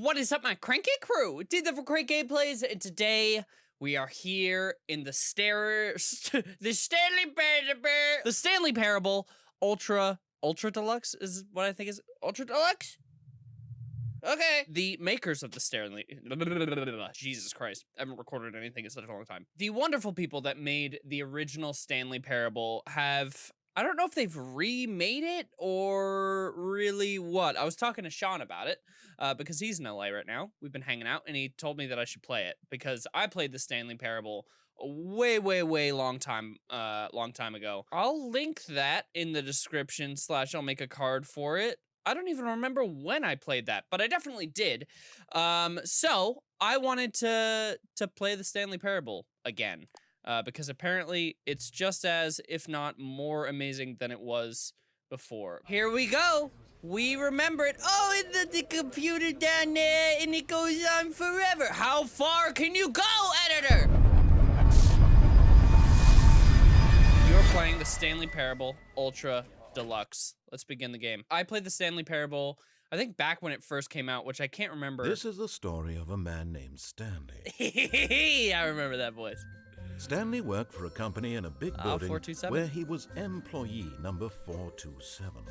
What is up, my cranky crew? Did the for great gameplays, and today we are here in the stair, the Stanley Parable, the Stanley Parable Ultra Ultra Deluxe is what I think is Ultra Deluxe. Okay. The makers of the Stanley, Jesus Christ, I haven't recorded anything in such a long time. The wonderful people that made the original Stanley Parable have I don't know if they've remade it or really what. I was talking to Sean about it uh, because he's in LA right now. We've been hanging out, and he told me that I should play it because I played the Stanley Parable way, way, way long time, uh, long time ago. I'll link that in the description. Slash, I'll make a card for it. I don't even remember when I played that, but I definitely did. Um, so I wanted to to play the Stanley Parable again uh, because apparently it's just as, if not more amazing than it was before. Here we go. We remember it. Oh, it's the, the computer down there, and it goes on forever. How far can you go, editor? You're playing the Stanley Parable Ultra Deluxe. Let's begin the game. I played the Stanley Parable, I think back when it first came out, which I can't remember. This is the story of a man named Stanley. I remember that voice. Stanley worked for a company in a big Ah, building 427? where he was employee number 427.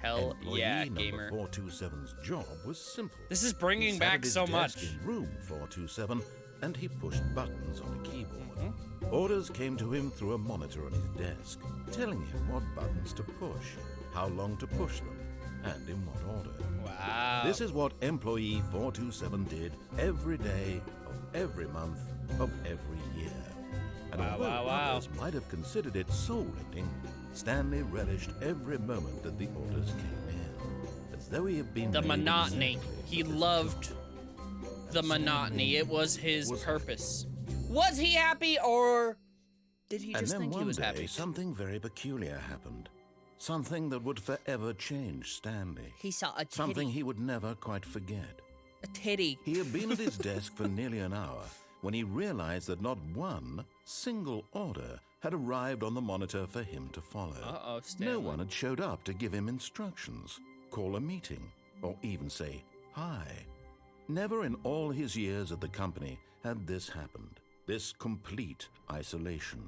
Hell employee yeah, number gamer. 427's job was simple. This is bringing back so much. in room 427 and he pushed buttons on a keyboard. Mm-hmm. Orders came to him through a monitor on his desk, telling him what buttons to push, how long to push them, and in what order. Wow. This is what employee 427 did every day of every month of every year. And Wow, although wow, wow. others might have considered it soul-rending, Stanley relished every moment that the orders came in, as though he had been the monotony. exactly He loved the monotony. It was his was purpose. Was he happy or did he And just then think one he was day, happy? something very peculiar happened. Something that would forever change Stanley. He saw a titty. Something he would never quite forget. A titty. He had been at his desk for nearly an hour when he realized that not one single order had arrived on the monitor for him to follow. Uh-oh, No one had showed up to give him instructions, call a meeting, or even say hi. Never in all his years at the company had this happened. This complete isolation.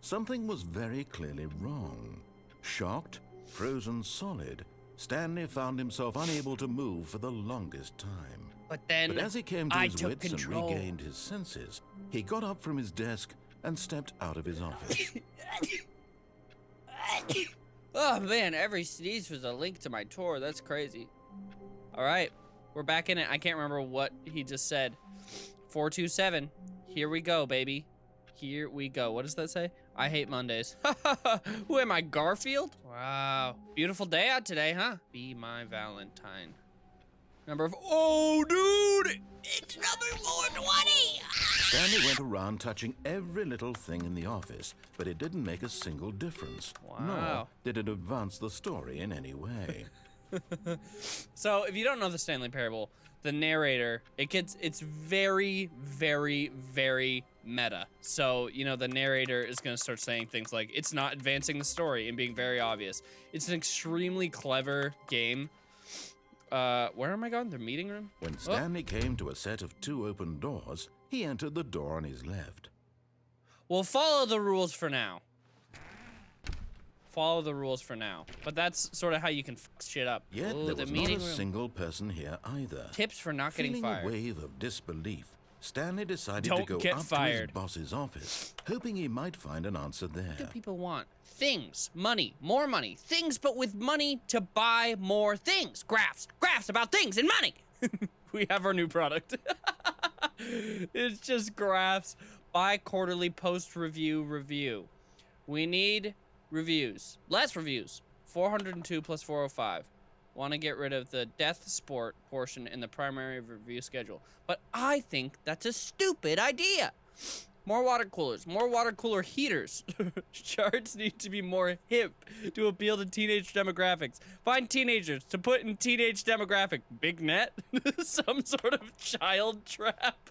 Something was very clearly wrong. Shocked, frozen solid, Stanley found himself unable to move for the longest time. But then But as he came to I his wits control. and regained his senses, he got up from his desk and stepped out of his office. Oh man, every sneeze was a link to my tour. That's crazy. All right, we're back in it. I can't remember what he just said. 427. Here we go, baby. Here we go. What does that say? I hate Mondays. Who am I, Garfield? Wow. Beautiful day out today, huh? Be my Valentine. Number of. Oh, dude! It's number 420! Stanley went around touching every little thing in the office, but it didn't make a single difference. Wow. Nor did it advance the story in any way. So, if you don't know the Stanley Parable, the narrator, it gets it's very very very meta. So, you know, the narrator is going to start saying things like it's not advancing the story and being very obvious. It's an extremely clever game. Uh, where am I going? The meeting room? When Stanley came to a set of two open doors, he entered the door on his left. We'll follow the rules for now. Follow the rules for now. But that's sort of how you can fuck shit up. Yet Ooh, there the was not meeting a room. single person here either. Tips for not getting Feeling fired. a wave of disbelief, Stanley decided Don't to go get up fired. to his boss's office, hoping he might find an answer there. What do people want? Things, money, more money, things, but with money to buy more things. Graphs, graphs about things and money. we have our new product. it's just graphs, bi quarterly post review review. We need reviews, less reviews. 402 plus 405. Want to get rid of the death sport portion in the primary review schedule. But I think that's a stupid idea. More water coolers, more water cooler heaters. Charts need to be more hip to appeal to teenage demographics. Find teenagers to put in teenage demographic. Big net? Some sort of child trap?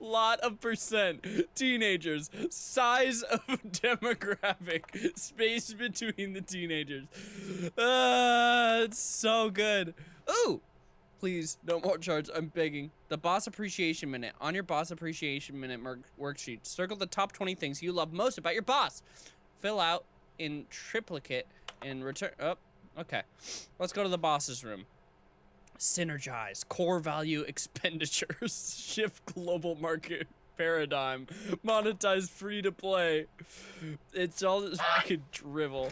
Lot of percent. Teenagers. Size of demographic. Space between the teenagers. Ah, it's so good. Ooh, Please, no more charge. I'm begging. The boss appreciation minute. On your boss appreciation minute worksheet, circle the top 20 things you love most about your boss. Fill out in triplicate and return. Oh, okay. Let's go to the boss's room. Synergize. Core value expenditures. Shift global market paradigm. Monetize free to play. It's all this fucking drivel.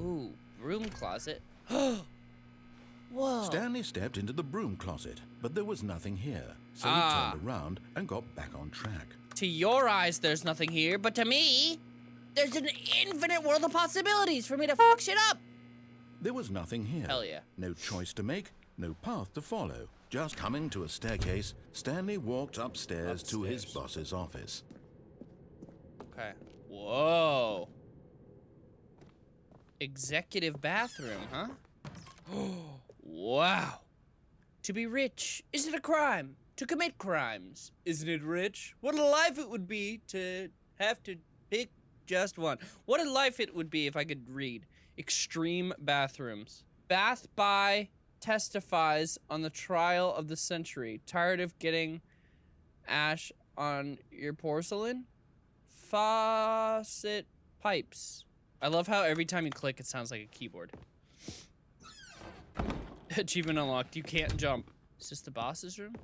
Ooh, broom closet. Whoa. Stanley stepped into the broom closet, but there was nothing here. So he Ah. turned around and got back on track. To your eyes, there's nothing here, but to me, there's an infinite world of possibilities for me to fuck shit up. There was nothing here. Hell yeah. No choice to make, no path to follow. Just coming to a staircase, Stanley walked upstairs, to his boss's office. Okay. Whoa. Executive bathroom, huh? Oh, wow. To be rich, is it a crime? To commit crimes, isn't it rich? What a life it would be to have to pick just one. What a life it would be if I could read. Extreme bathrooms. Bath by testifies on the trial of the century. Tired of getting ash on your porcelain? Faucet pipes. I love how every time you click, it sounds like a keyboard. Achievement unlocked. You can't jump. Is this the boss's room?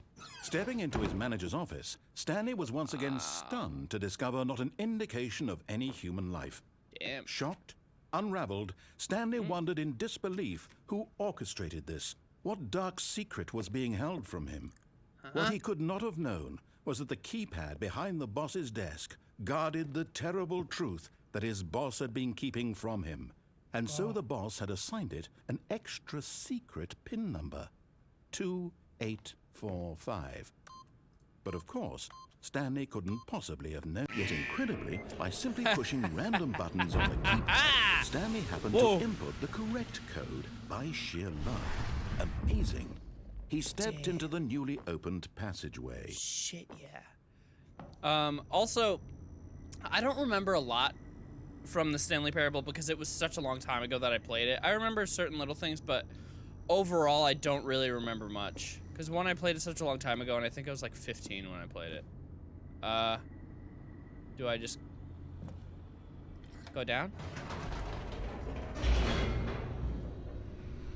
Stepping into his manager's office, Stanley was once again ah. stunned to discover not an indication of any human life. Damn. Shocked, unraveled, Stanley hmm? wondered in disbelief who orchestrated this. What dark secret was being held from him? What uh-huh. he could not have known was that the keypad behind the boss's desk guarded the terrible truth that his boss had been keeping from him. And so the boss had assigned it an extra secret PIN number 2845. But of course, Stanley couldn't possibly have known. Yet incredibly, by simply pushing random buttons on the keypad, Stanley happened Whoa. to input the correct code by sheer luck. Amazing. He stepped into the newly opened passageway. Shit, yeah. Um, also, I don't remember a lot from the Stanley Parable because it was such a long time ago that I played it. I remember certain little things, but overall, I don't really remember much. Because one, I played it such a long time ago, and I think I was like 15 when I played it. Uh, do I just go down?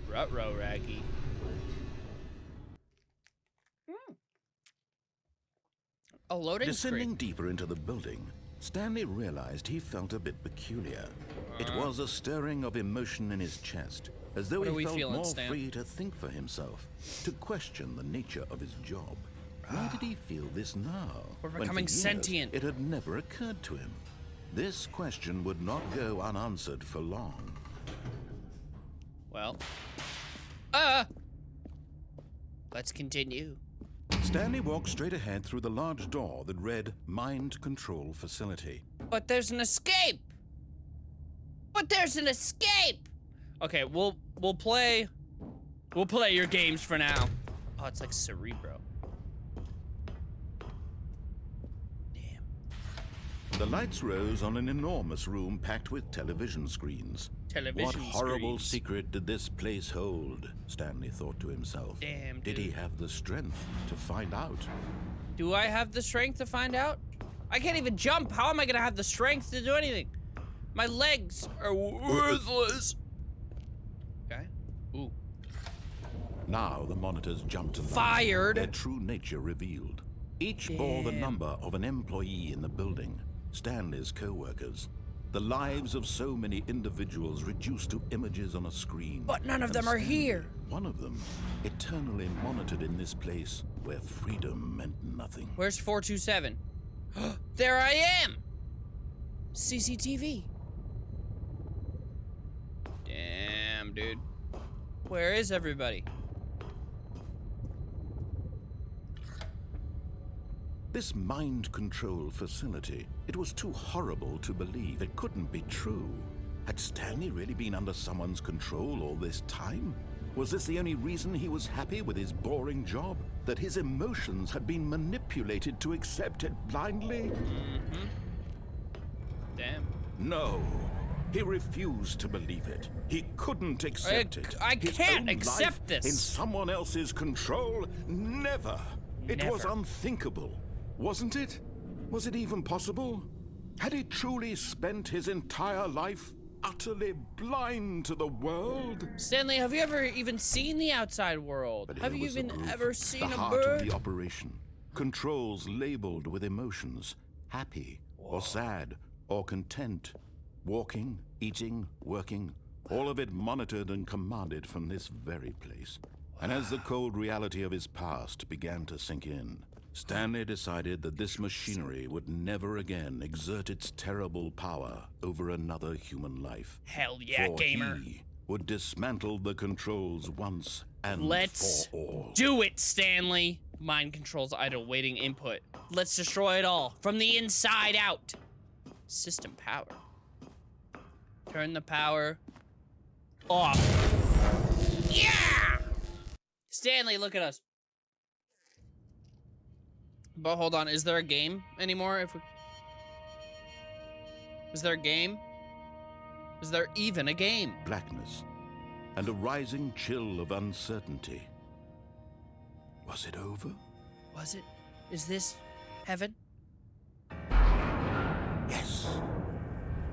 Rut-row, Raggy. A loading Descending screen. deeper into the building, Stanley realized he felt a bit peculiar. It was a stirring of emotion in his chest, as though Uh-huh. What are he felt feeling, more Stan? free to think for himself, to question the nature of his job. Why did he feel this now? We're becoming sentient. It had never occurred to him. This question would not go unanswered for long. Well. Uh. Let's continue. Stanley walked straight ahead through the large door that read Mind Control Facility. But there's an escape. But there's an escape. Okay, we'll we'll play we'll play your games for now. Oh, it's like Cerebro. The lights rose on an enormous room packed with television screens. Television What horrible screens. secret did this place hold? Stanley thought to himself. Damn, Did he have the strength to find out? Do I have the strength to find out? I can't even jump. How am I gonna have the strength to do anything? My legs are worthless. Okay. Ooh. Now the monitors jumped to life. Fired. Their true nature revealed. Each bore the number of an employee in the building, Stanley's co-workers. The lives of so many individuals reduced to images on a screen. But none of And them are Stanley, here. One of them, eternally monitored in this place where freedom meant nothing. Where's 427? there I am! CCTV. Damn, dude. Where is everybody? This mind control facility, it was too horrible to believe it couldn't be true. Had Stanley really been under someone's control all this time? Was this the only reason he was happy with his boring job? That his emotions had been manipulated to accept it blindly? Mm-hmm. Damn. No. He refused to believe it. He couldn't accept it. I His can't accept this. In someone else's control? Never. Never. It was unthinkable, wasn't it? Was it even possible? Had he truly spent his entire life utterly blind to the world? Stanley, have you ever even seen the outside world? But have you even proof, ever seen the a heart bird? of the operation. Controls labeled with emotions, happy or sad or content. Walking, eating, working, all of it monitored and commanded from this very place. And as the cold reality of his past began to sink in, Stanley decided that this machinery would never again exert its terrible power over another human life. Hell yeah, For gamer. he would dismantle the controls once and Let's for all. do it, Stanley. Mind controls idle, waiting input. Let's destroy it all from the inside out. System power. Turn the power off. Yeah! Stanley, look at us. But hold on, is there a game anymore? If we... Is there a game? Is there even a game? blackness and a rising chill of uncertainty. Was it over? Was it? Is this heaven? Yes.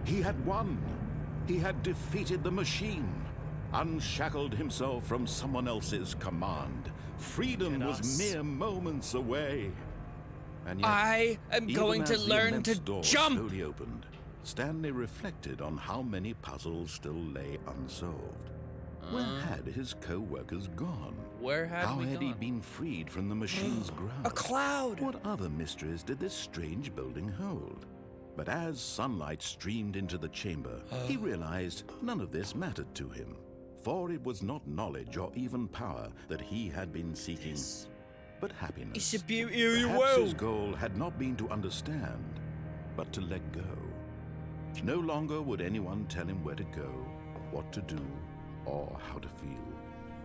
He had won. He had defeated the machine, unshackled himself from someone else's command. Freedom was mere moments away. And yet, I am going to learn to door jump. slowly opened, Stanley reflected on how many puzzles still lay unsolved. Where had his co-workers gone? Uh. Where had How had he been freed from the machine's grasp? A cloud. What other mysteries did this strange building hold? But as sunlight streamed into the chamber, he realized none of this mattered to him. For it was not knowledge or even power that he had been seeking, This but happiness. is a beautiful Perhaps his world. goal had not been to understand, but to let go. No longer would anyone tell him where to go, what to do, or how to feel.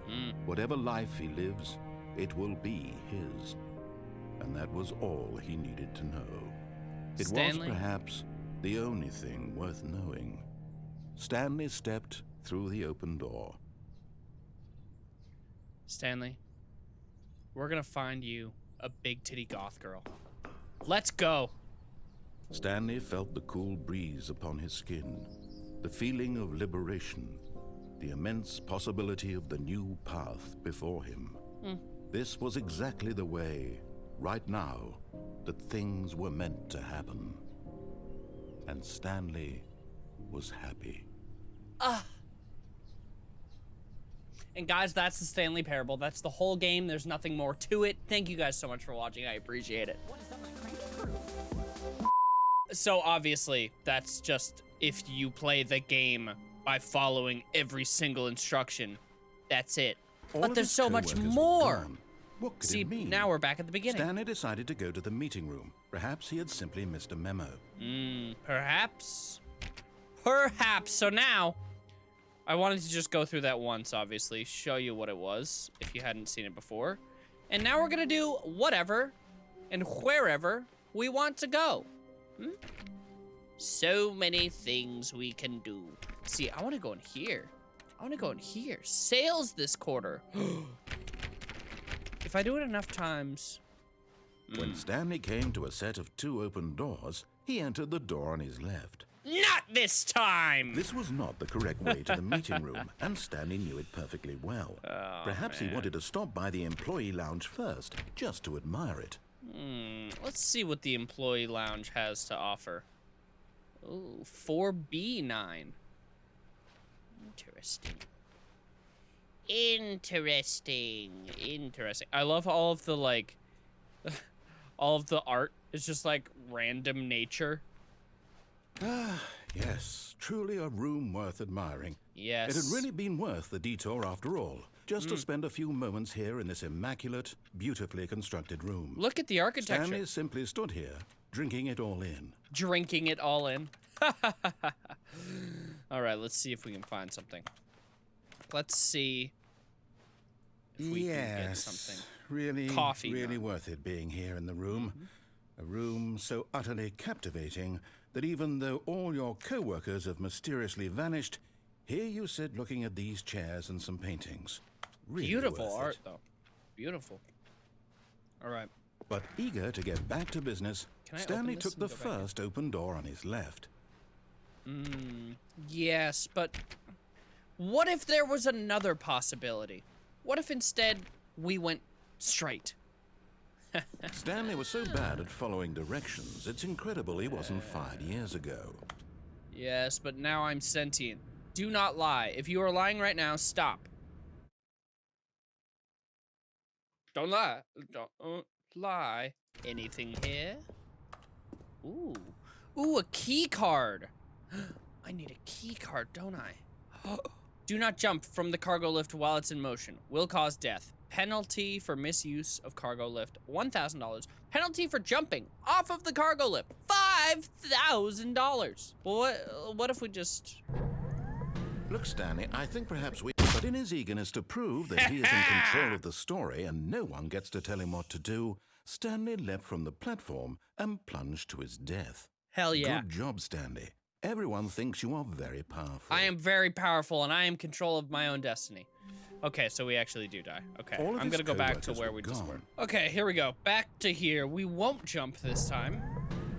Mm. Whatever life he lives, it will be his. And that was all he needed to know. It Stanley? was perhaps the only thing worth knowing. Stanley stepped through the open door. Stanley, we're gonna find you a big titty goth girl. Let's go. Stanley felt the cool breeze upon his skin, the feeling of liberation, the immense possibility of the new path before him. Hmm. This was exactly the way, right now, that things were meant to happen. And Stanley was happy. Ah! And guys, that's the Stanley Parable. That's the whole game. There's nothing more to it. Thank you guys so much for watching. I appreciate it. So obviously, that's just if you play the game by following every single instruction. That's it. All but there's so much more. What could See, it mean? now we're back at the beginning. Stanley decided to go to the meeting room. Perhaps he had simply missed a memo. Hmm, perhaps. Perhaps. So now, I wanted to just go through that once, obviously, show you what it was if you hadn't seen it before. And now we're gonna do whatever and wherever we want to go. Hmm? So many things we can do. See, I want to go in here. I want to go in here. Sales this quarter. if I do it enough times, When Stanley came to a set of two open doors, he entered the door on his left. Not this time. This was not the correct way to the meeting room, and Stanley knew it perfectly well. Oh, Perhaps he wanted to stop by the employee lounge first, just to admire it. Hmm, let's see what the employee lounge has to offer. Ooh, 4B9. Interesting. Interesting. Interesting. I love all of the like all of the art is just like random nature. Ah, yes, truly a room worth admiring. Yes. It had really been worth the detour after all, just to spend a few moments here in this immaculate, beautifully constructed room. Look at the architecture. Stanley simply stood here, drinking it all in. Drinking it all in. all right, let's see if we can find something. Let's see if we can get something. really, Coffee really worth it being here in the room. A room so utterly captivating that even though all your co workers have mysteriously vanished, here you sit looking at these chairs and some paintings. Really Beautiful worth it. art, though. Beautiful. All right. But eager to get back to business, Stanley took the and go back in? first open door on his left. Hmm. Yes, but what if there was another possibility? What if instead we went straight? Stanley was so bad at following directions, it's incredible he wasn't fired years ago. Yes, but now I'm sentient. Do not lie. If you are lying right now, stop. Don't lie. Don't lie. Anything here? Ooh. Ooh, a key card. I need a key card, don't I? Do not jump from the cargo lift while it's in motion. Will cause death. Penalty for misuse of cargo lift, $1,000. Penalty for jumping off of the cargo lift, $5,000. Well, what, what if we just... Look, Stanley, I think perhaps we. But in his eagerness to prove that he is in control of the story and no one gets to tell him what to do, Stanley leapt from the platform and plunged to his death. Hell yeah. Good job, Stanley. Everyone thinks you are very powerful. I am very powerful and I am control of my own destiny. Okay, so we actually do die. Okay, I'm gonna go back to where were we just were. Okay, here we go. Back to here. We won't jump this time.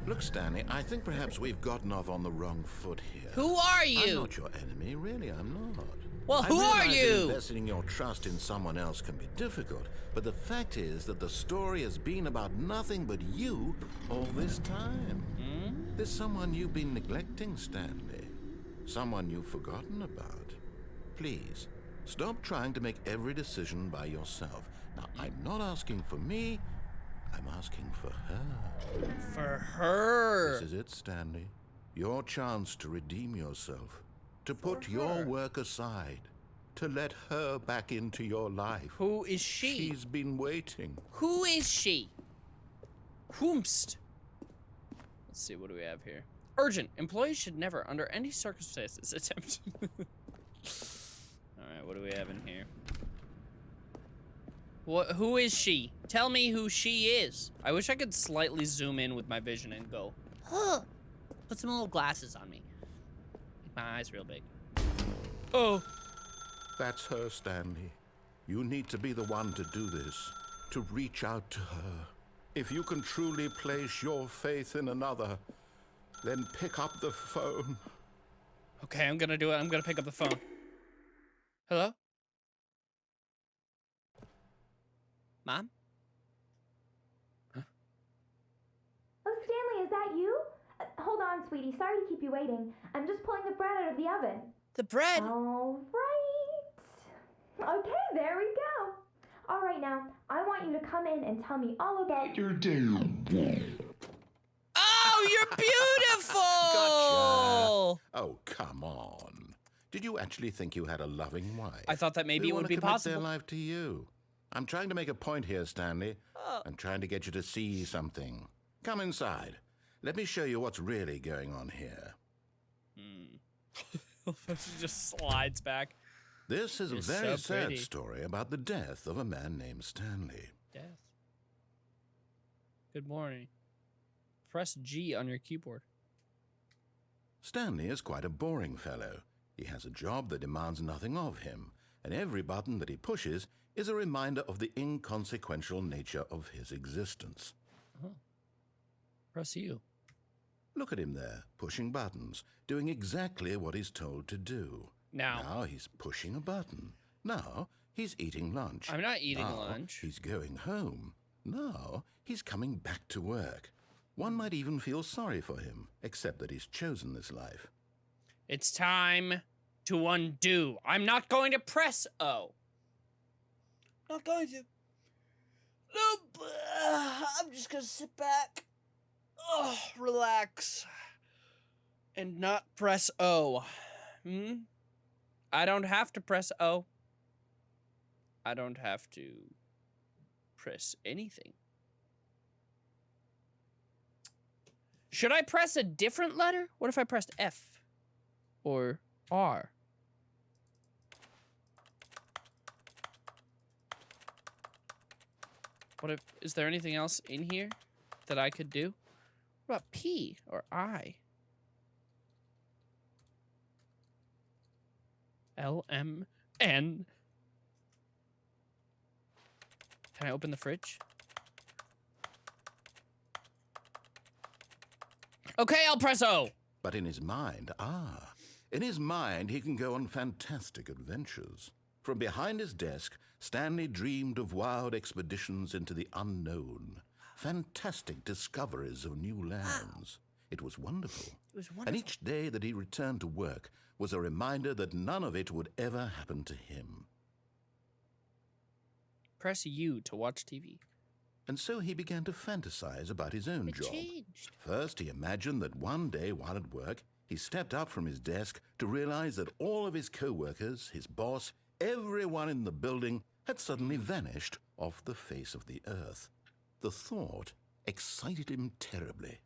Look, Stanley, I think perhaps we've gotten off on the wrong foot here. Who are you? I'm you? not your enemy, really, I'm not. Well, I who are you? Investing your trust in someone else can be difficult, but the fact is that the story has been about nothing but you all this time. Hmm? There's someone you've been neglecting, Stanley. Someone you've forgotten about. Please, stop trying to make every decision by yourself. Now, I'm not asking for me, I'm asking for her. For her. This is it, Stanley. Your chance to redeem yourself, to put your work aside, to let her back into your life. Who is she? She's been waiting. Who is she? Whomst. Let's see, what do we have here? Urgent. Employees should never, under any circumstances, attempt. What do we have in here? What, who is she? Tell me who she is. I wish I could slightly zoom in with my vision and go, huh. Put some little glasses on me. Make my eyes real big. Oh. That's her, Stanley. You need to be the one to do this, to reach out to her. If you can truly place your faith in another, then pick up the phone. Okay, I'm gonna do it. I'm gonna pick up the phone. Hello? Mom? Huh? Oh, Stanley, is that you? Uh, hold on, sweetie. Sorry to keep you waiting. I'm just pulling the bread out of the oven. The bread! All right. Okay, there we go. All right, now, I want you to come in and tell me all about your day. Oh, you're beautiful! Gotcha. Oh, come on. Did you actually think you had a loving wife? I thought that maybe it would be possible. their life to you. I'm trying to make a point here, Stanley. Oh. I'm trying to get you to see something. Come inside. Let me show you what's really going on here. Hmm. she just slides back. This is You're a very so sad story about the death of a man named Stanley. Death. Good morning. Press G on your keyboard. Stanley is quite a boring fellow. He has a job that demands nothing of him, and every button that he pushes is a reminder of the inconsequential nature of his existence. Uh-huh. Press U. Look at him there, pushing buttons, doing exactly what he's told to do. Now. Now he's pushing a button. Now he's eating lunch. I'm not eating Now lunch. He's going home. Now he's coming back to work. One might even feel sorry for him, except that he's chosen this life. It's time to undo. I'm not going to press O. Not going to. Nope. I'm just gonna sit back, oh, relax, and not press O. Hmm. I don't have to press O. I don't have to press anything. Should I press a different letter? What if I pressed F or R? What if, is there anything else in here that I could do? What about P or I? L M N. Can I open the fridge? Okay, El Presso. But in his mind, ah, in his mind, he can go on fantastic adventures. From behind his desk, Stanley dreamed of wild expeditions into the unknown, fantastic discoveries of new lands. It was wonderful. It was wonderful. And each day that he returned to work was a reminder that none of it would ever happen to him. Press U to watch TV. And so he began to fantasize about his own It job. changed. First, he imagined that one day while at work, he stepped up from his desk to realize that all of his co-workers, his boss, everyone in the building had suddenly vanished off the face of the earth. The thought excited him terribly.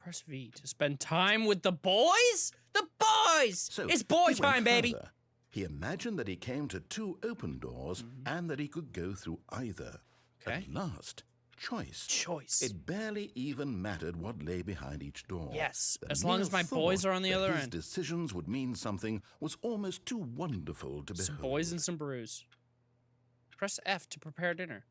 Press V to spend time with the boys. The boys. So it's boy time, baby. further. He imagined that he came to two open doors mm-hmm. and that he could go through either. Okay. At last, choice. Choice. It barely even mattered what lay behind each door. Yes, The as long as my boys are on the other his end. decisions would mean something was almost too wonderful to some behold. boys and some brews. Press F to prepare dinner.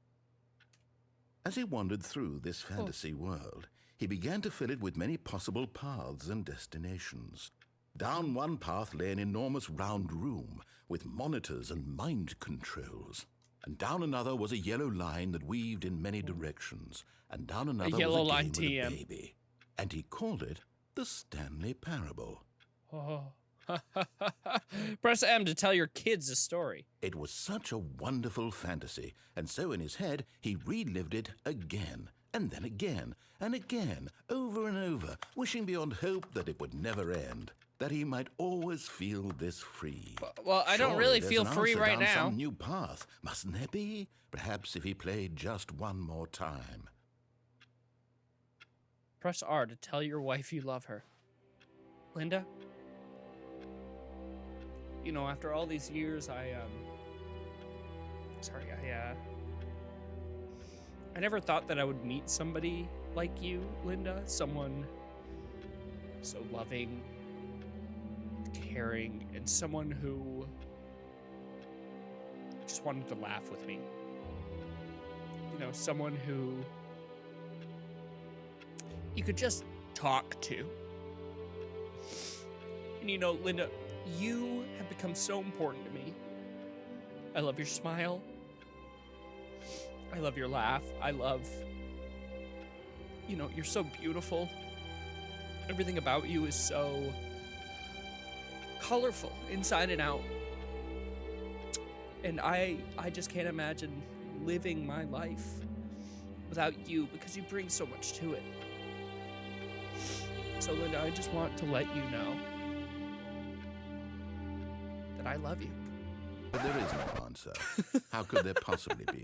As he wandered through this Oh. fantasy world, he began to fill it with many possible paths and destinations. Down one path lay an enormous round room with monitors and mind controls. And down another was a yellow line that weaved in many directions. And down another yellow was a line game with a baby. And he called it the Stanley Parable. Oh. Press M to tell your kids a story. It was such a wonderful fantasy, and so in his head he relived it again, and then again, and again, over and over, wishing beyond hope that it would never end, that he might always feel this free. Well, I don't Surely really feel free right down now. Some new path, mustn't there be? Perhaps if he played just one more time. Press R to tell your wife you love her. Linda? You know, after all these years, I, um. Sorry, I, uh. I never thought that I would meet somebody like you, Linda. Someone so loving, caring, and someone who just wanted to laugh with me. You know, someone who you could just talk to. And you know, Linda, you have become so important to me. I love your smile. I love your laugh. I love. You know, you're so beautiful. Everything about you is so colorful inside and out. And I I just can't imagine living my life without you because you bring so much to it. So, Linda, I just want to let you know that I love you. But there is no answer. How could there possibly be?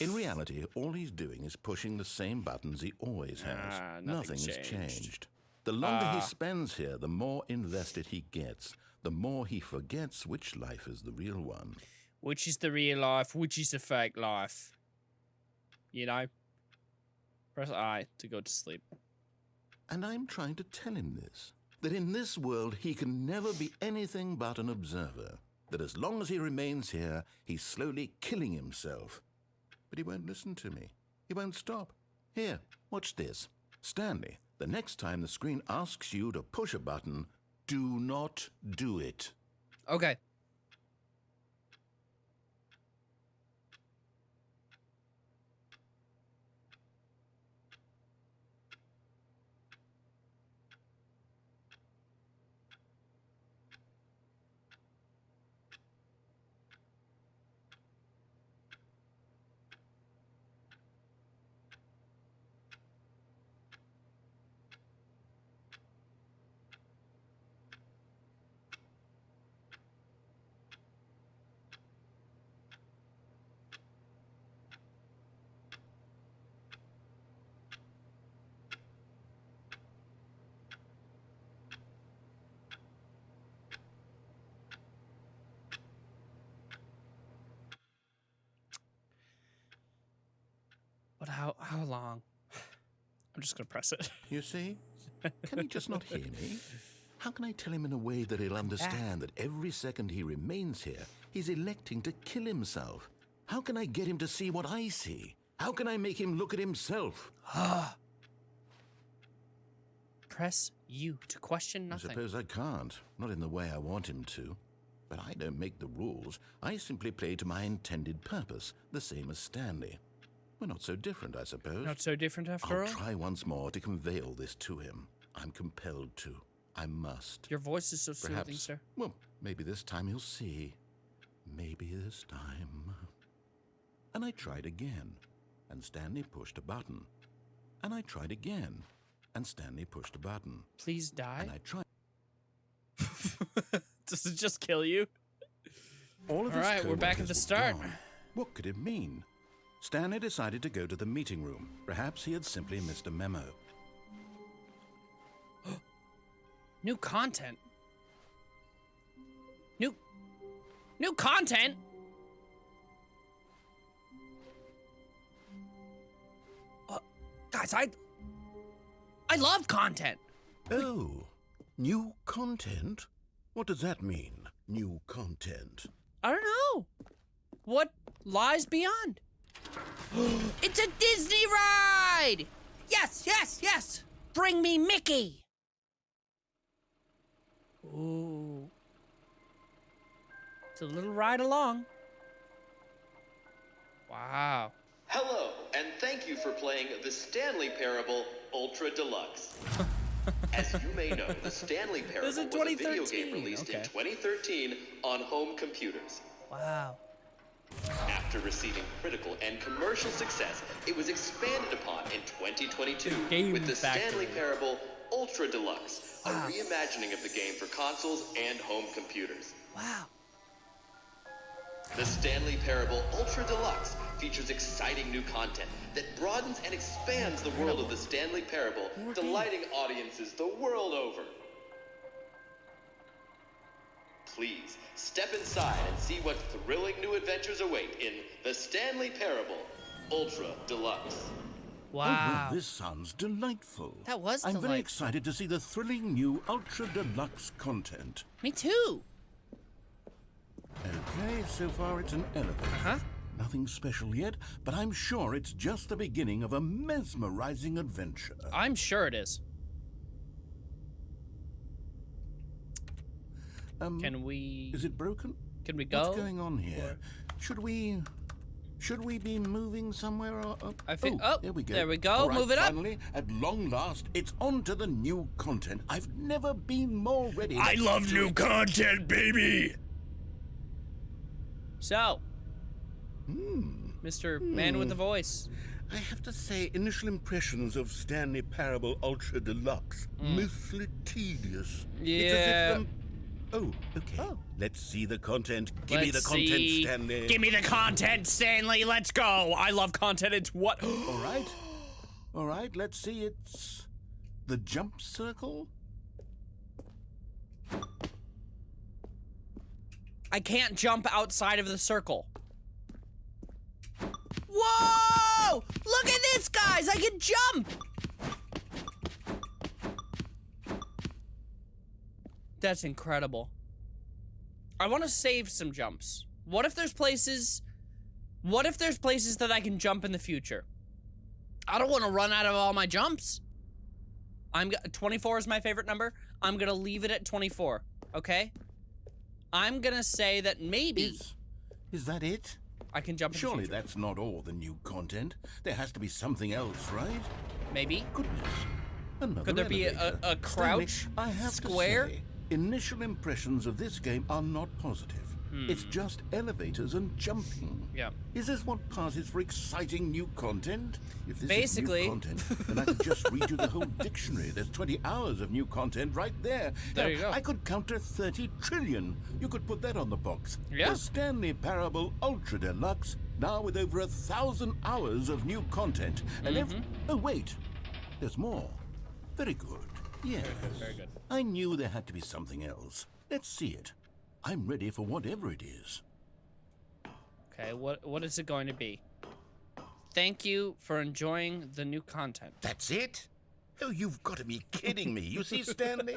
In reality, all he's doing is pushing the same buttons he always has. Ah, Nothing nothing's has changed. changed. The longer Ah. he spends here, the more invested he gets, the more he forgets which life is the real one. Which is the real life? Which is the fake life? You know? Press I to go to sleep. And I'm trying to tell him this that in this world he can never be anything but an observer. That as long as he remains here, he's slowly killing himself. But he won't listen to me. He won't stop. Here, watch this. Stanley, the next time the screen asks you to push a button, do not do it. Okay. But how how just gonna press it. You see? Can he just not hear me? How can I tell him in a way that he'll understand that every second he remains here, he's electing to kill himself? How can I get him to see what I see? How can I make him look at himself? Press you to question nothing. I suppose I can't. Not in the way I want him to. But I don't make the rules. I simply play to my intended purpose, the same as Stanley. We're not so different, I suppose. Not so different after I'll all. try once more to convey all this to him. I'm compelled to. I must. Your voice is so soothing, Perhaps. sir. Well, maybe this time he'll see. Maybe this time. And I tried again, and Stanley pushed a button. And I tried again, and Stanley pushed a button. Please die. And I tried. Does it just kill you? All of All right, we're back at the start. gone. What could it mean? Stanley decided to go to the meeting room. Perhaps he had simply missed a memo. New content. New New content? Uh, guys, I I love content. Oh, new content? What does that mean, new content? I don't know. What lies beyond? it's a Disney ride! Yes, yes, yes! Bring me Mickey! Ooh. It's a little ride along. Wow. Hello, and thank you for playing the Stanley Parable Ultra Deluxe. As you may know, the Stanley Parable This is was a video game released in 2013 on home computers. Wow. After receiving critical and commercial success, it was expanded upon in 2022 Game with the Factory. Stanley Parable Ultra Deluxe, a reimagining of the game for consoles and home computers. Wow. The Stanley Parable Ultra Deluxe features exciting new content that broadens and expands the world of the Stanley Parable, delighting audiences the world over. Please step inside and see what thrilling new adventures await in the Stanley Parable Ultra Deluxe. Oh, well, Wow. this sounds delightful. That was I'm very excited to see the thrilling new Ultra Deluxe content. Me too. Okay, so far it's an elevator. Huh? Nothing special yet, but I'm sure it's just the beginning of a mesmerizing adventure. I'm sure it is. Um, Can we is it broken? can we go? What's going on here? Should we should we be moving somewhere or up? I think- oh, oh, there we go. there we go. All right, Move it up. Finally, at long last, it's on to the new content. I've never been more ready. I love new it. content, baby. So, Hmm. Mr. Man with the voice. I have to say, initial impressions of Stanley Parable Ultra Deluxe, mostly tedious. It's as if, Hmm. Yeah. Oh, okay. Oh. Let's see the content. Give me the content, see. Stanley. Give me the content, Stanley. Let's go. I love content. It's what? All right. All right, let's see. It's the jump circle. I can't jump outside of the circle. Whoa! Look at this, guys. I can jump. That's incredible. I want to save some jumps. What if there's places What if there's places that I can jump in the future? I don't want to run out of all my jumps. I'm 24 is my favorite number. I'm going to leave it at 24, okay? I'm going to say that maybe Is is that it? I can jump in Surely the that's not all the new content. There has to be something else, right? Maybe. Goodness. Another Could there be a- elevator. a crouch Stanley, I have square? To say, initial impressions of this game are not positive. It's just elevators and jumping. Hmm. Yeah. Is this what passes for exciting new content? If this Basically. is new content, then I could just read you the whole dictionary. There's 20 hours of new content right there. There Now, you go. I could count to 30 trillion. You could put that on the box. Yeah. The Stanley Parable Ultra Deluxe, now with over a thousand hours of new content. And Mm-hmm. ev- oh wait, there's more. Very good. Yes. very good. I knew there had to be something else. Let's see it. I'm ready for whatever it is. Okay, what what is it going to be? Thank you for enjoying the new content. That's it? Oh, you've got to be kidding me. You see, Stanley?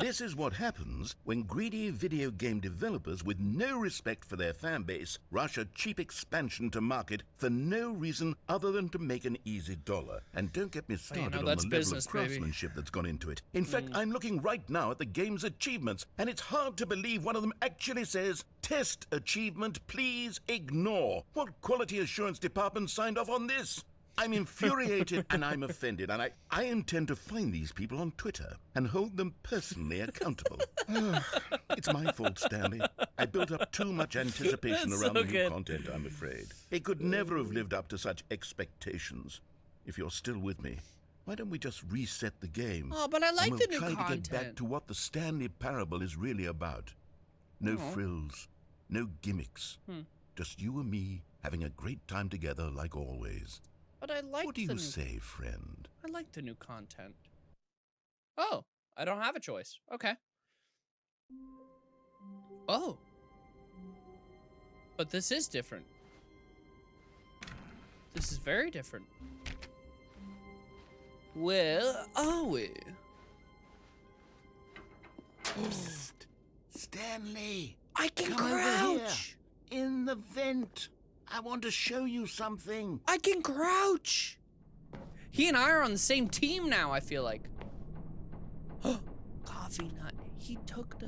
this is what happens when greedy video game developers with no respect for their fan base rush a cheap expansion to market for no reason other than to make an easy dollar. And don't get me oh, started know, on the level business, of baby. craftsmanship that's gone into it. In fact, mm. I'm looking right now at the game's achievements, and it's hard to believe one of them actually says, Test achievement, please ignore. What quality assurance department signed off on this? I'm infuriated and I'm offended, and I, I intend to find these people on Twitter and hold them personally accountable. it's my fault, Stanley. I built up too much anticipation That's around so the new content, I'm afraid. It could never have lived up to such expectations. If you're still with me, why don't we just reset the game? Oh, but I like and the we'll new try to get back to what the Stanley Parable is really about. No Oh. frills, no gimmicks. Hmm. Just you and me having a great time together like always. But I like what do the you new say, friend? I like the new content. Oh, I don't have a choice. Okay. Oh. But this is different. This is very different. Where are we? Stanley! I can Come over here. crouch. In the vent! I want to show you something. I can crouch. He and I are on the same team now, I feel like. Coffee nut. He took the.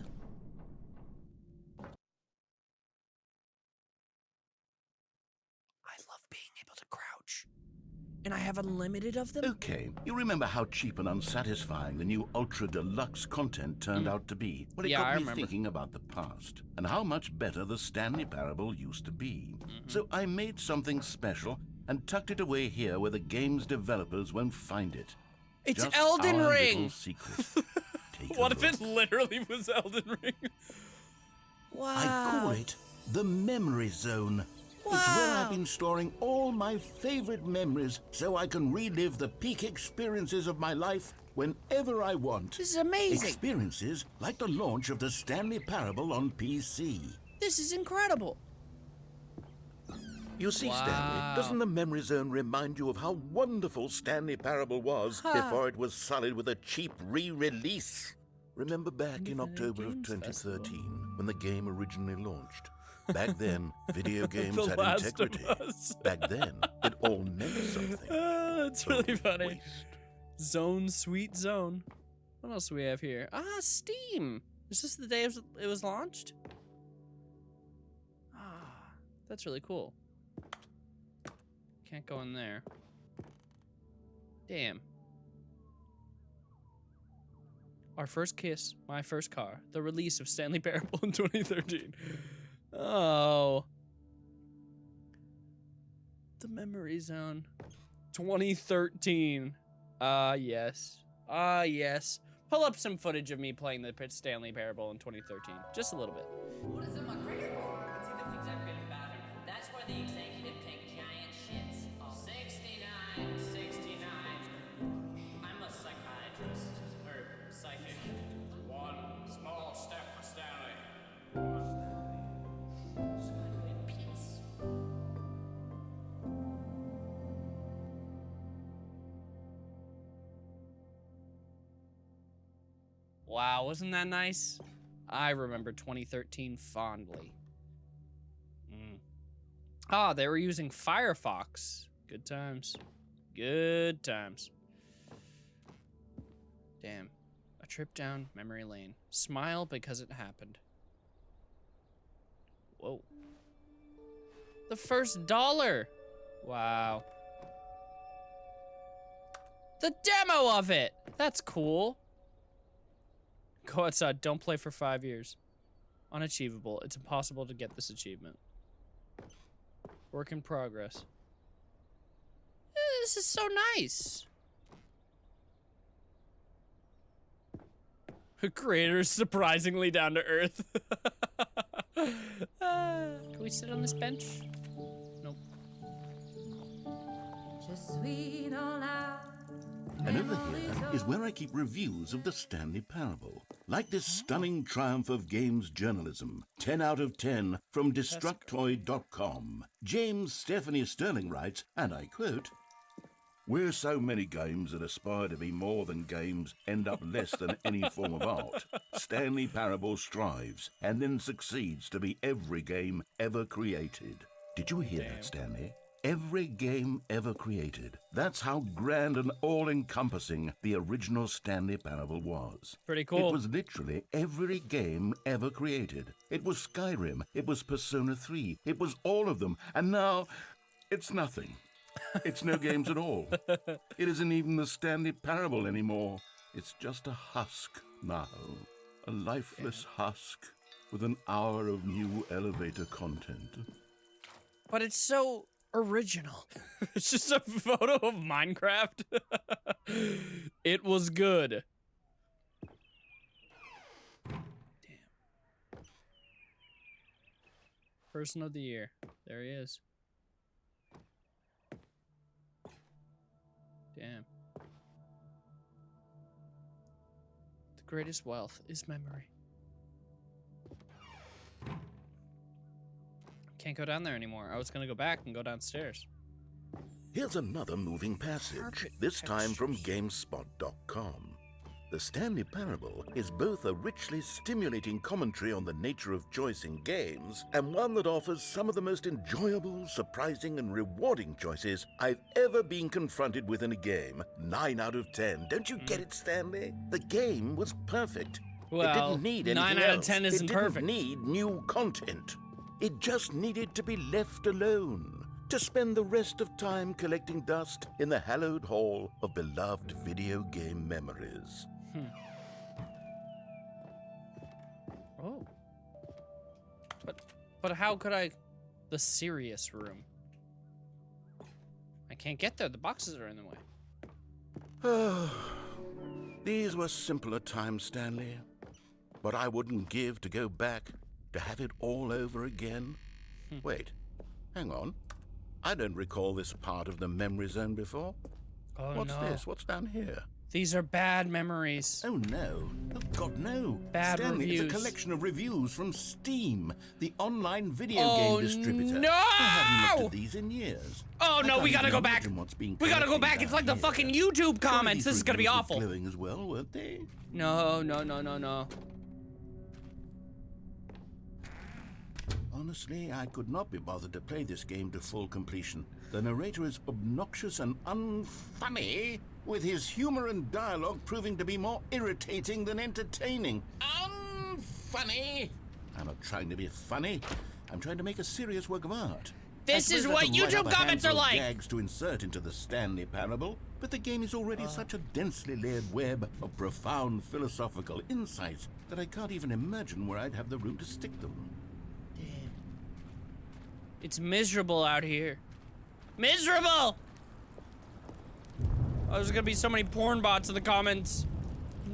I love being able to crouch. And I have unlimited of them? Okay, you remember how cheap and unsatisfying the new Ultra Deluxe content turned out to be? Well, it Mm. Yeah, got I me remember. thinking about the past and how much better the Stanley Parable used to be. Mm-hmm. So I made something special and tucked it away here where the game's developers won't find it. It's Just Elden our Ring. secret. Take What if it literally was Elden Ring? Wow. I call it the memory zone. It's where I've been storing all my favorite memories so I can relive the peak experiences of my life whenever I want. This is amazing. Experiences like the launch of the Stanley Parable on PC. This is incredible. You see, Wow. Stanley, doesn't the memory zone remind you of how wonderful Stanley Parable was before it was sullied with a cheap re-release? Remember back in October of Games 2013 when the game originally launched? Back then, video games The had integrity. Back then, it all meant something. Ah, that's really funny. waste. Zone, sweet zone. What else do we have here? Ah, Steam. Is this the day it was, it was launched? Ah, that's really cool. Can't go in there. Damn. Our first kiss, my first car, the release of Stanley Parable in 2013. Oh. The memory zone. 2013. Ah, yes. Ah, yes. Pull up some footage of me playing the Stanley Parable in 2013. Just a little bit. Wow, wasn't that nice? I remember 2013 fondly. Mm. Ah, they were using Firefox. Good times. Good times. Damn. A trip down memory lane. Smile because it happened. Whoa. The first dollar. Wow. The demo of it. That's cool. Go outside. Don't play for five years. Unachievable. It's impossible to get this achievement. Work in progress. Eh, This is so nice. Creator's surprisingly down to earth. Ah, can we sit on this bench? Nope. And over here is where I keep reviews of the Stanley Parable. Like this stunning triumph of games journalism. 10 out of 10 from Destructoid.com. James Stephanie Sterling writes, and I quote, Where so many games that aspire to be more than games end up less than any form of art, Stanley Parable strives and then succeeds to be every game ever created. Did you hear that, Stanley? Every game ever created. That's how grand and all encompassing the original Stanley Parable was. Pretty cool. It was literally every game ever created. It was Skyrim, it was Persona 3, it was all of them, and now it's nothing. It's no games at all. It isn't even the Stanley Parable anymore. It's just a husk now. A lifeless husk with an hour of new elevator content. But it's so original. it's just a photo of Minecraft. it was good. Damn. Person of the year. There he is. Damn. The greatest wealth is memory. Can't go down there anymore. I was gonna go back and go downstairs. Here's another moving passage, Carpet this time from. GameSpot.com. The Stanley Parable is both a richly stimulating commentary on the nature of choice in games and one that offers some of the most enjoyable, surprising, and rewarding choices I've ever been confronted with in a game. 9 out of 10. Don't you get it, mm. Stanley? The game was perfect. it Well, didn't need anything nine out of else. 10 isn't it didn't perfect. need new content. It just needed to be left alone to spend the rest of time collecting dust in the hallowed hall of beloved video game memories. Hmm. Oh. But but how could I the serious room? I can't get there. The boxes are in the way. These were simpler times, Stanley. But I wouldn't give to go back to have it all over again. Hmm. Wait, hang on. I don't recall this part of the memory zone before. Oh What's no. this? What's down here? These are bad memories. Oh no. Oh God, no. Bad Stanley, reviews. it's a collection of reviews from Steam, the online video Oh, game distributor. no! I haven't looked at these in years. Oh I no, we gotta go back. what's being We gotta go back. It's like the here. fucking YouTube comments. This is gonna be awful. glowing as well, weren't they? No, no, no, no, no. Honestly, I could not be bothered to play this game to full completion. The narrator is obnoxious and unfunny, with his humor and dialogue proving to be more irritating than entertaining. Unfunny! I'm not trying to be funny. I'm trying to make a serious work of art. This is what YouTube comments are like. Gags to insert into the Stanley Parable, but the game is already uh. such a densely layered web of profound philosophical insights that I can't even imagine where I'd have the room to stick them. It's miserable out here. Miserable! Oh, there's gonna be so many porn bots in the comments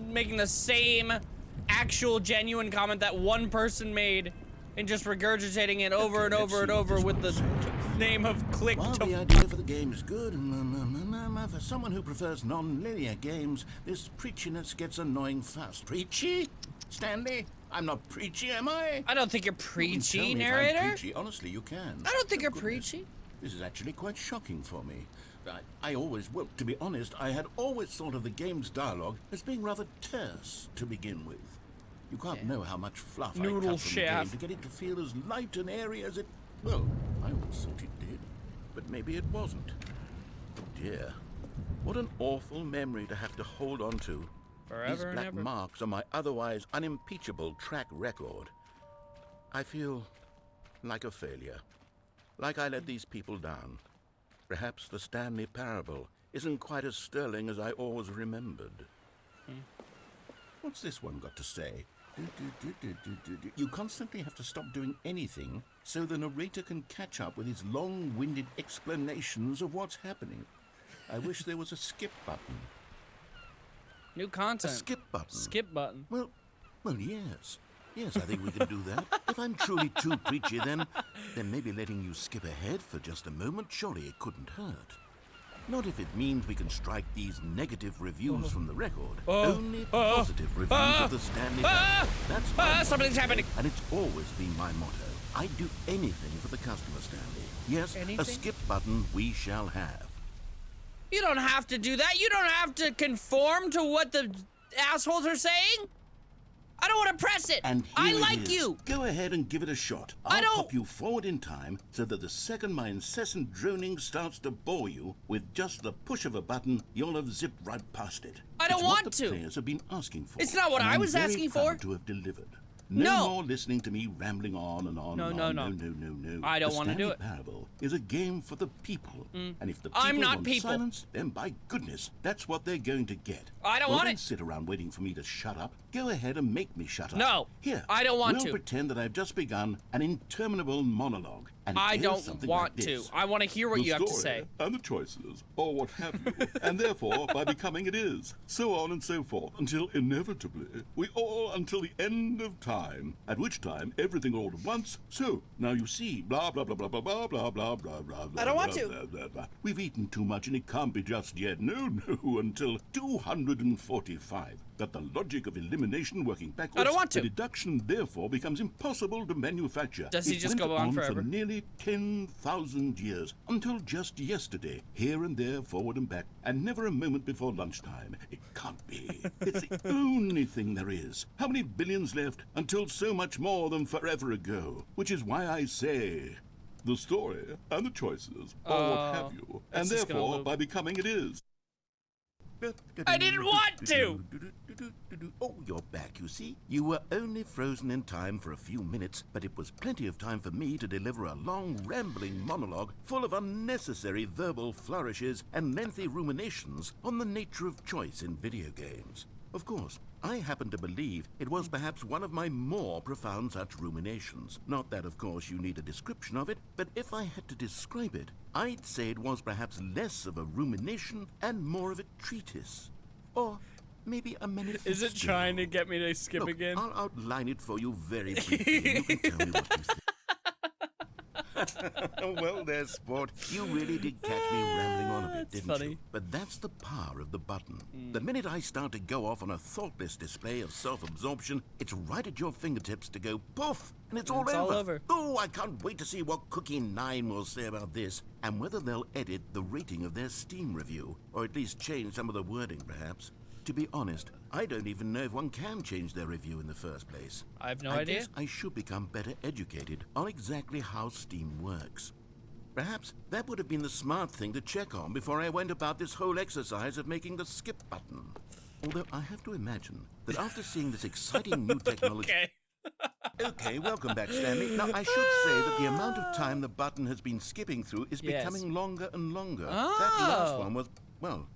making the same actual genuine comment that one person made and just regurgitating it over and over and over with the name of click While the idea for the game is good, mm, for someone who prefers non-linear games, this preachiness gets annoying fast. Preachy? Stanley? I'm not preachy, am I? I don't think you're You preachy, I'm narrator. preachy. Honestly, you can. I don't think Oh, you're goodness. preachy. This is actually quite shocking for me. I, I always, well, to be honest, I had always thought of the game's dialogue as being rather terse to begin with. You can't know how much fluff I Noodle cut from the game to get it to feel as light and airy as it. Well, I always thought it did, but maybe it wasn't. Oh dear, what an awful memory to have to hold on to. These Forever and black ever. marks on my otherwise unimpeachable track record. I feel like a failure. Like I let these people down. Perhaps the Stanley Parable isn't quite as sterling as I always remembered. Hmm. What's this one got to say? Do, do, do. You constantly have to stop doing anything so the narrator can catch up with his long winded explanations of what's happening. I wish there was a skip button. New A content. skip button. Skip button. Well, well, yes. Yes, I think we can do that. if I'm truly too preachy, then, then maybe letting you skip ahead for just a moment, surely it couldn't hurt. Not if it means we can strike these negative reviews from the record. Only oh, positive reviews of the Stanley ah, That's my ah, something's happening. And it's always been my motto. I'd do anything for the customer, Stanley. Yes, anything? a skip button we shall have. You don't have to do that. You don't have to conform to what the assholes are saying. I don't want to press it. And I it like is. you. Go ahead and give it a shot. I I'll don't- pop you forward in time so that the second my incessant droning starts to bore you, with just the push of a button, you'll have zipped right past it. I don't it's what want the to. players have been asking for. It's not what I was asking for. To have delivered. No, No. more listening to me rambling on and on No, and on. no. no, no, no, no. no. I don't wanna do Stanley it. Mm. Parable is a game for the people, and if the people I'm not want people. silence, then by goodness, that's what they're going to get. I don't well, want don't it. sit around waiting for me to shut up. Go ahead and make me shut up. No, Here. I don't want we'll to. pretend that I've just begun an interminable monologue. And I don't want like to. I want to hear what The you have to story say. And the choices, or what have you. and therefore, by becoming it is. So on and so forth, until inevitably, we all until the end of time, at which time everything all at once. So, now you see, blah, blah, blah, blah, blah, blah, blah, blah, blah, blah, blah. I don't want blah, to. Blah, blah, blah. We've eaten too much and it can't be just yet. No, no, until 245. That the logic of elimination working backwards. I don't want to. The deduction, therefore, becomes impossible to manufacture. Does he It just go on forever? For nearly 10,000 years, until just yesterday, here and there, forward and back, and never a moment before lunchtime. It can't be. It's the only thing there is. How many billions left until so much more than forever ago? Which is why I say. The story and the choices, or what oh, have you, and that's just gonna therefore by becoming it is. I didn't want to. Oh, you're back, you see. You were only frozen in time for a few minutes, but it was plenty of time for me to deliver a long, rambling monologue full of unnecessary verbal flourishes and lengthy ruminations on the nature of choice in video games. Of course, I happen to believe it was mm. perhaps one of my more profound such ruminations. Not that, of course, you need a description of it, but if I had to describe it, I'd say it was perhaps less of a rumination and more of a treatise. Or maybe a manifesto. Is it trying to get me to skip Look, again? I'll outline it for you very briefly. you can tell me what you think. well, there, sport. You really did catch me ah, rambling on a bit, That's didn't funny. you? But that's the power of the button. Hmm. The minute I start to go off on a thoughtless display of self-absorption, it's right at your fingertips to go poof, and it's all It's over. all over. Oh, I can't wait to see what Cookie Nine will say about this, and whether they'll edit the rating of their Steam review, or at least change some of the wording, perhaps. To be honest, I don't even know if one can change their review in the first place. I have no I idea. guess I should become better educated on exactly how Steam works. Perhaps that would have been the smart thing to check on before I went about this whole exercise of making the skip button. Although I have to imagine that after seeing this exciting new technology. Okay. Okay, welcome back, Stanley. Now, I should say that the amount of time the button has been skipping through is Yes. becoming longer and longer. That oh. last Oh. one was, well,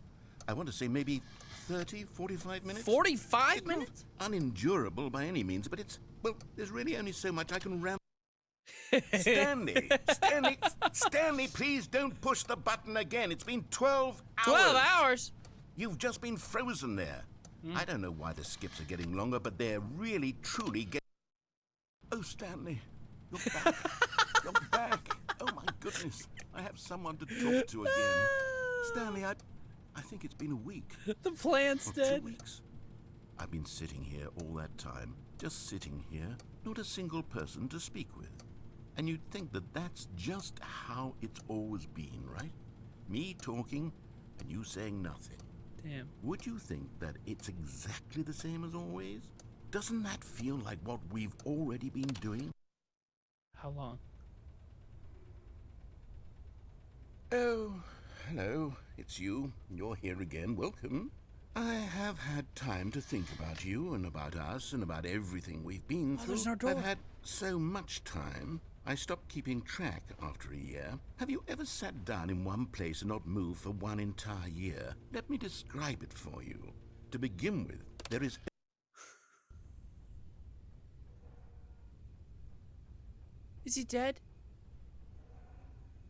I want to say maybe 30, 45 minutes? 45 It's minutes? unendurable by any means, but it's, well, there's really only so much I can ram. Stanley! Stanley! Stanley, please don't push the button again. It's been 12 hours. 12 hours? You've just been frozen there. Hmm. I don't know why the skips are getting longer, but they're really, truly getting. Oh, Stanley, you're back. you're back. Oh, my goodness. I have someone to talk to again. Stanley, I, I think it's been a week. The plant's Or two weeks. I've been sitting here all that time, just sitting here, not a single person to speak with. And you'd think that that's just how it's always been, right? Me talking and you saying nothing. Damn. Would you think that it's exactly the same as always? Doesn't that feel like what we've already been doing? How long? Oh, hello. It's you. You're here again. Welcome. I have had time to think about you and about us and about everything we've been through. there's no door. I've had so much time. I stopped keeping track after a year. Have you ever sat down in one place and not moved for one entire year? Let me describe it for you. To begin with, there is Is he dead?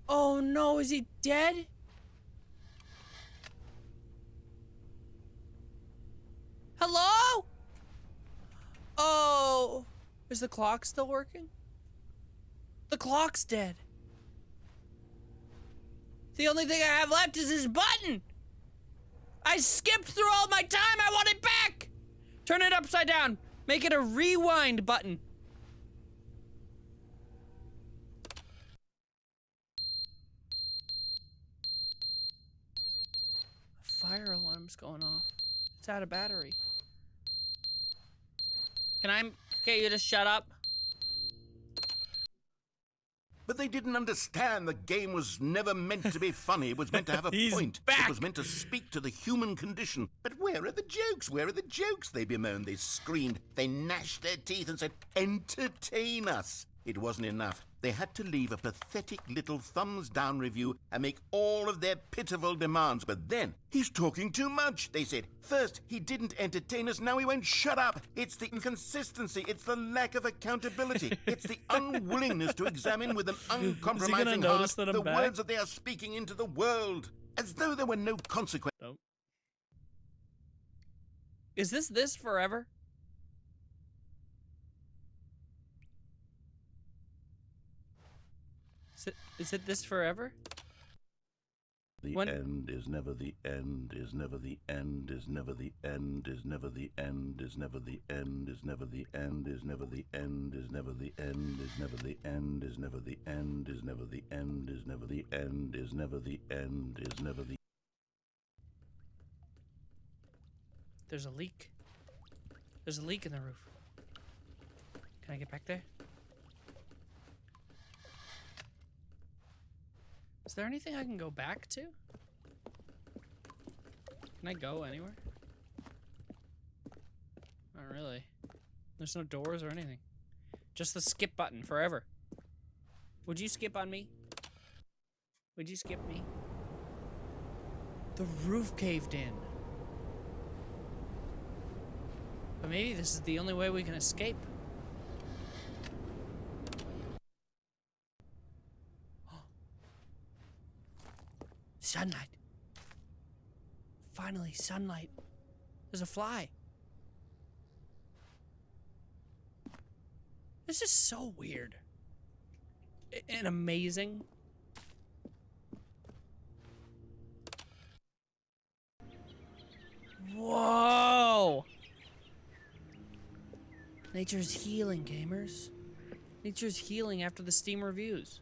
Oh no, is he dead? Hello? Oh, is the clock still working? The clock's dead. The only thing I have left is this button. I skipped through all my time. I want it back. Turn it upside down. Make it a rewind button. keeps going off. It's out of battery. Can I get you to shut up? But they didn't understand the game was never meant to be funny. It was meant to have a He's point. back. It was meant to speak to the human condition. But where are the jokes? Where are the jokes? They bemoaned, they screamed, they gnashed their teeth and said, Entertain us. It wasn't enough. They had to leave a pathetic little thumbs down review and make all of their pitiful demands. But then, he's talking too much, they said. First, he didn't entertain us, now he won't shut up. It's the inconsistency, it's the lack of accountability, it's the unwillingness to examine with an uncompromising heart the back? words that they are speaking into the world. As though there were no consequences. Is this this forever? Is it, is it this forever? The When- end is never the end, is never the end, is never the end, is never the end, is never the end, is never the end, is never the end, is never the end, is never the end, is never the end, is never the end, is never the end, is never the end, is never the There's a leak. There's a leak in the roof. Can I get back there? Is there anything I can go back to? Can I go anywhere? Not really. There's no doors or anything. Just the skip button forever. Would you skip on me? Would you skip me? The roof caved in. But maybe this is the only way we can escape. Sunlight. Finally, sunlight. There's a fly. This is so weird. And amazing. Whoa! Nature's healing, gamers. Nature's healing after the Steam reviews.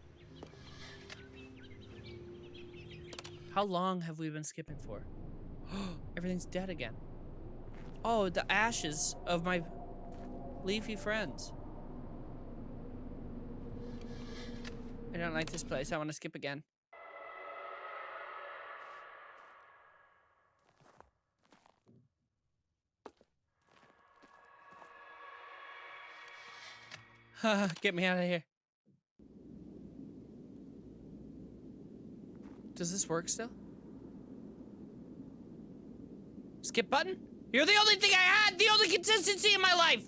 How long have we been skipping for? Everything's dead again. Oh, the ashes of my leafy friends. I don't like this place. I want to skip again. Get me out of here. Does this work still? Skip button? You're the only thing I had! The only consistency in my life!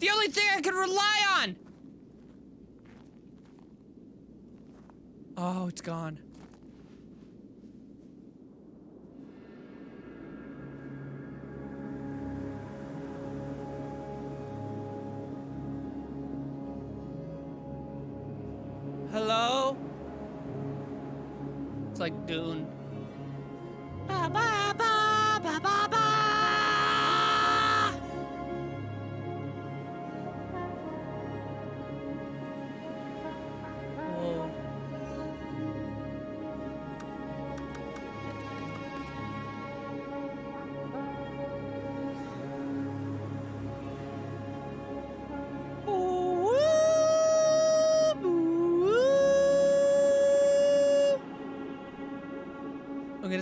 The only thing I could rely on! Oh, it's gone.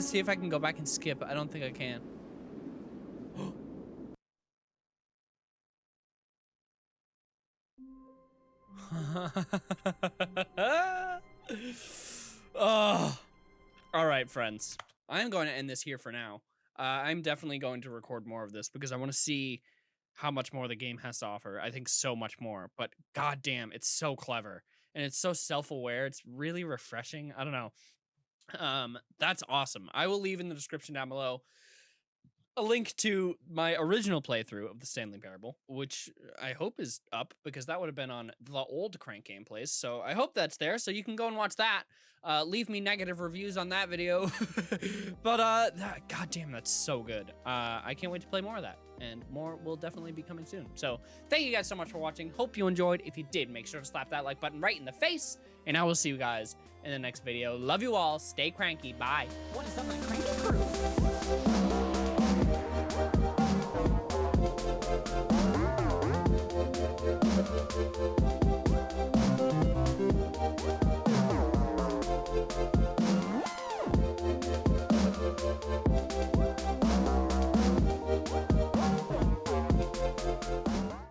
Gonna see if I can go back and skip. I don't think I can. oh. All right, friends. I'm going to end this here for now. Uh, I'm definitely going to record more of this because I want to see how much more the game has to offer. I think so much more, but goddamn, it's so clever and it's so self-aware. It's really refreshing. I don't know. Um, that's awesome. I will leave in the description down below a link to my original playthrough of the Stanley Parable, which I hope is up because that would have been on the old Crank gameplays. So I hope that's there, so you can go and watch that. Uh, leave me negative reviews on that video, but uh, that, goddamn, that's so good. Uh, I can't wait to play more of that, and more will definitely be coming soon. So thank you guys so much for watching. Hope you enjoyed. If you did, make sure to slap that like button right in the face, and I will see you guys in the next video. Love you all. Stay cranky. Bye. What is up, my cranky crew?